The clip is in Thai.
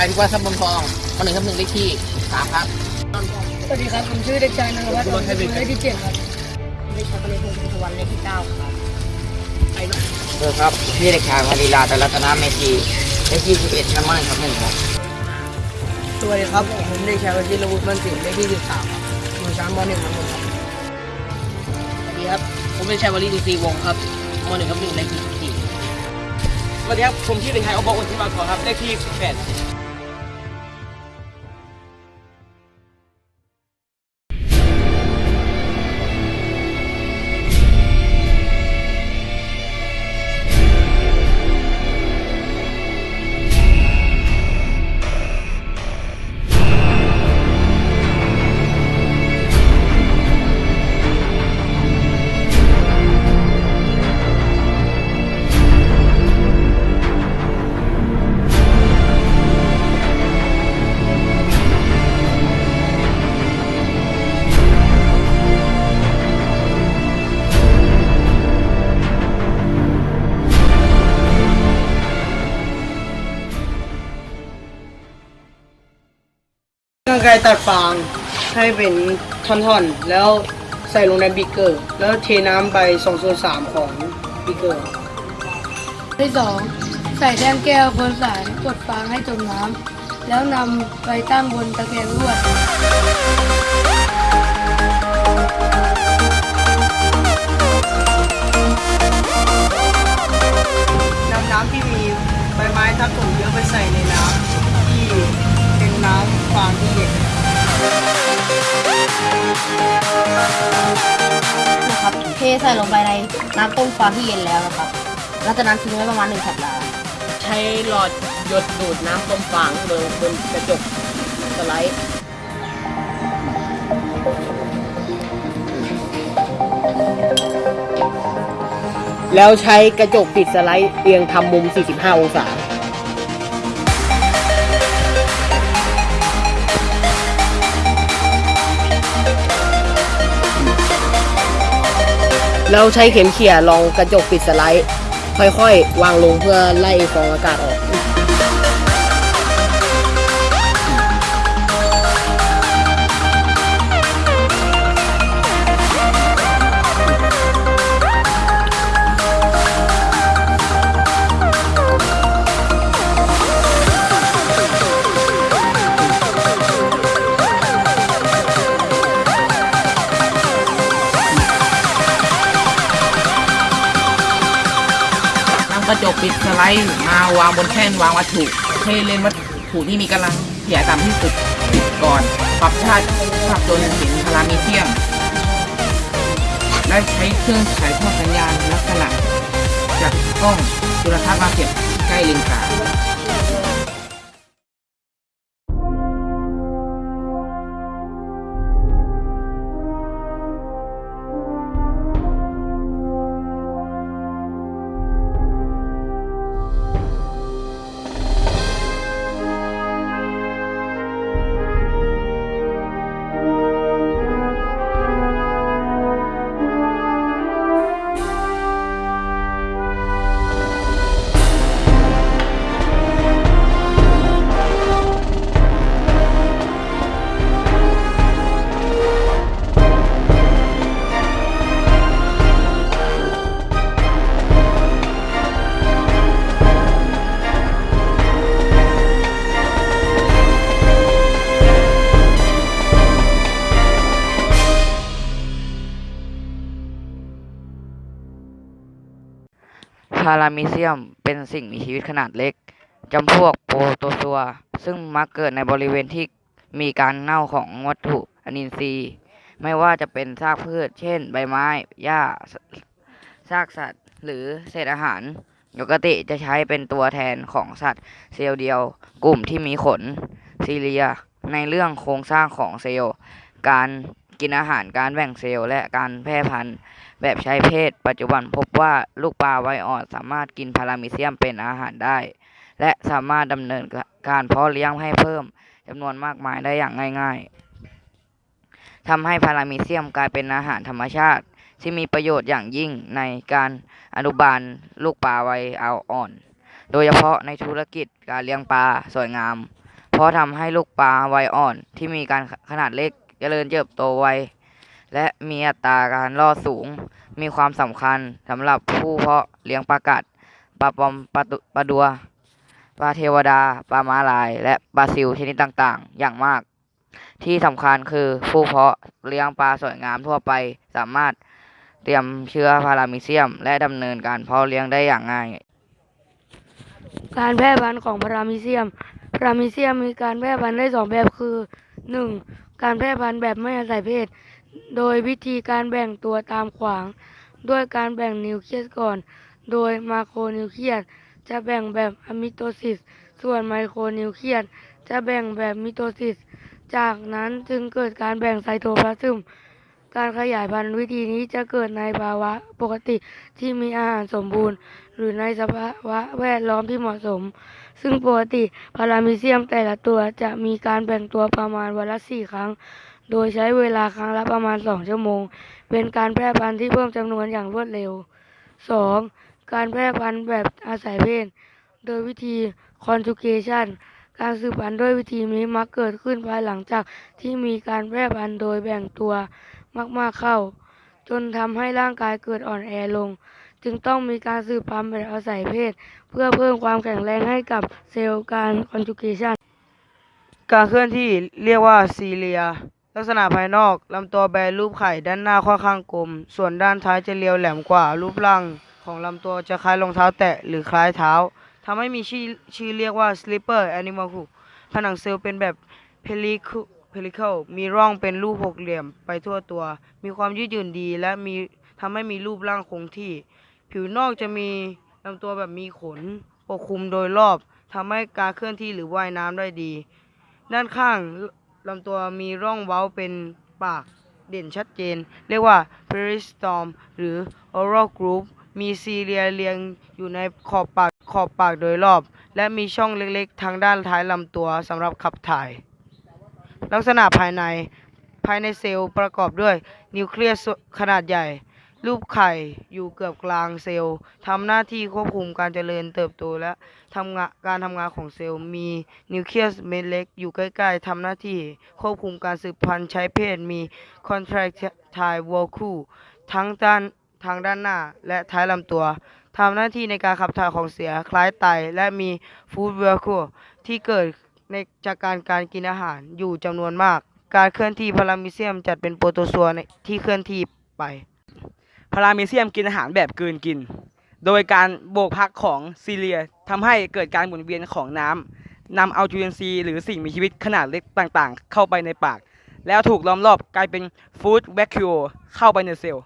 ชายที่ว่าสมบูรณ์ทองมาหนึ่งทับหนึ่งเลขที่สามครับ สวัสดีครับ ผมชื่อเด็กชายนนทวัฒน์คุณรถไทยเบรกเลขที่เจ็ดครับเลขชาติเลขพงศวรรณเลขที่เก้าครับเออครับพี่เด็กชายมารีลาตรัตนาเมธีเลขที่สิบเอ็ดน้ำมันครับหนึ่งครับสวัสดีครับผมเด็กชายวชิรวุฒิมันสิงห์เลขที่สิบสามครับอยู่ชั้นมหนึ่งครับผมครับสวัสดีครับผมเป็นชายวลีดีซีวงศ์ครับมาหนึ่งทับหนึ่งเลขที่สี่สวัสดีครับผมชื่อเด็กชายอบอุ่นที่มาขอครับเลขที่18ร่างกายตัดฟางให้เป็นท่อนๆ แล้วใส่ลงในบีกเกอร์ แล้วเทน้ำไป2ส่วน3ของบีกเกอร์ที่สองใส่แท่งแก้วบนสายกดฟางให้จมน้ำแล้วนำไปตั้งบนตะแกรงลวด งไปในน้ำต้มฟางที่เย็นแล้วนะครับหลังจากนั้นทิ้งไว้ประมาณหนึ่งสัปดาห์ใช้หลอดหยดดูดน้ำต้มฟางลงบนกระจกสไลด์แล้วใช้กระจกปิดสไลด์เอียงทำมุม 45 องศา เราใช้เข็มเขี่ยลองกระจกปิดสไลด์ ค่อยๆ วางลงเพื่อไล่ฟองอากาศออก ปิดสไลด์มาวางบนแท่นวางวัตถุให้เล่นวัตถุที่มีกำลังเสียต่ำที่สุดปิดก่อน ปรับชาติภาพจนเห็นพารามีเทียม และใช้เครื่องฉายทอดสัญญาณลักษณะ จากกล้องจุลทรรศน์มาเสียบใกล้เลนส์กลางารามิเซียมเป็นสิ่งมีชีวิตขนาดเล็กจำพวกโปรโตซัว ซึ่งมักเกิดในบริเวณที่มีการเน่าของวัตถุอนินทรีย์ ไม่ว่าจะเป็นซากพืช เช่น ใบไม้ หญ้า ซากสัตว์ หรือเศษอาหาร ปกติจะใช้เป็นตัวแทนของสัตว์เซลล์เดียว กลุ่มที่มีขน ซีเลีย ในเรื่องโครงสร้างของเซลล์ การกินอาหาร การแบ่งเซลล์ และการแพร่พันธุ์ แบบใช้เพศ ปัจจุบันพบว่าลูกปลาไวอ่อดสามารถกินพารามิเซียมเป็นอาหารได้ และสามารถดำเนินการเพาะเลี้ยงให้เพิ่มจำนวนมากมายได้อย่างง่ายๆทำให้พารามิเซียมกลายเป็นอาหารธรรมชาติ ที่มีประโยชน์อย่างยิ่งในการอนุบาลลูกปลาไวเอาอ่อน โดยเฉพาะในธุรกิจการเลี้ยงปลาสวยงาม เพราะทำให้ลูกปลาไวอ่อนที่มีการขนาดเล็กจเจริญเติบโตไว และมีอัตราการรอดสูง มีความสำคัญสำหรับผู้เพาะเลี้ยงปลากัดปลาปอมปลาตุปลาดัวปลาเทวดาปลาม้าลาย และปลาซิวชนิดต่างๆ อย่างมาก ที่สำคัญคือผู้เพาะเลี้ยงปลาสวยงามทั่วไปสามารถเตรียมเชื้อพารามิเซียม และดำเนินการเพาะเลี้ยงได้อย่างง่าย การแพร่พันธุ์ของพารามิเซียมพารามิเซียมมีการแพร่พันธุ์ได้สองแบบคือ 1. การแพร่พันธุ์แบบไม่อาศัยเพศ โดยวิธีการแบ่งตัวตามขวาง ด้วยการแบ่งนิวเคลียสก่อน โดยมาโครนิวเคลียสจะแบ่งแบบอะมิโตซิส ส่วนไมโครนิวเคลียสจะแบ่งแบบมิโตซิส จากนั้นจึงเกิดการแบ่งไซโตพลาซึม การขยายพันธุ์วิธีนี้จะเกิดในภาวะปกติที่มีอาหารสมบูรณ์ หรือในสภาวะแวดล้อมที่เหมาะสม ซึ่งปกติพารามิเซียมแต่ละตัวจะมีการแบ่งตัวประมาณวันละสี่ครั้ง โดยใช้เวลาครั้งละประมาณสองชั่วโมง เป็นการแพร่พันธุ์ที่เพิ่มจำนวนอย่างรวดเร็ว 2. การแพร่พันธุ์แบบอาศัยเพศ โดยวิธี conjugation การสืบพันธุ์ด้วยวิธีนี้มักเกิดขึ้นภายหลังจากที่มีการแพร่พันธุ์โดยแบ่งตัวมากๆเข้า จนทำให้ร่างกายเกิดอ่อนแอลง จึงต้องมีการสืบพันธุ์แบบอาศัยเพศ เพื่อเพิ่มความแข็งแรงให้กับเซลล์การ conjugation การเคลื่อนที่เรียกว่าซีเลีย ลักษณะภายนอกลำตัวแบนรูปไข่ด้านหน้าค่อนข้างกลม ส่วนด้านท้ายจะเรียวแหลมกว่า รูปร่างของลำตัวจะคล้ายรองเท้าแตะหรือคล้ายเท้าทำให้มีชื่อชื่อเรียกว่า slipper animal ผนังเซลล์เป็นแบบ pellicle pellicle มีร่องเป็นรูปหกเหลี่ยมไปทั่วตัว มีความยืดหยุ่นดี และมีทำให้มีรูปร่างคงที่ ผิวนอกจะมีลำตัวแบบมีขนปกคลุมโดยรอบทำให้การเคลื่อนที่หรือว่ายน้ำได้ดี ด้านข้าง ลำตัวมีร่องเว้าเป็นปากเด่นชัดเจน เรียกว่า peristom หรือ oral groove มีซีเรียเรียงอยู่ในขอบปากขอบปากโดยรอบ และมีช่องเล็กๆ ทางด้านท้ายลำตัวสำหรับขับถ่าย ลักษณะภายในภายในเซลล์ประกอบด้วยนิวเคลียสขนาดใหญ่ รูปไข่อยู่เกือบกลางเซลล์ทำหน้าที่ควบคุมการเจริญเติบโตและทำงานการทำงานของเซลล์มีนิวเคลียสเม็ดเล็กอยู่ใกล้ๆทำหน้าที่ควบคุมการสืบพันธุ์ใช้เพศมี contractile vacuole ทั้งด้านทางด้านหน้าและท้ายลำตัวทำหน้าที่ในการขับถ่ายของเสียคล้ายไตและมีฟู้ดเวลคูที่เกิดในจากการการกินอาหารอยู่จำนวนมาก การเคลื่อนที่พารามิเซียมจัดเป็นโปรโตซัวในที่เคลื่อนที่ไป พารามิเซียมกินอาหารแบบกลืนกิน โดยการโบกพักของซีเลียทำให้เกิดการหมุนเวียนของน้ำนำเอาจุลินทรีย์หรือสิ่งมีชีวิตขนาดเล็กต่างๆ เข้าไปในปาก แล้วถูกล้อมรอบกลายเป็นฟู้ดแวคคิวเข้าไปในเซลล์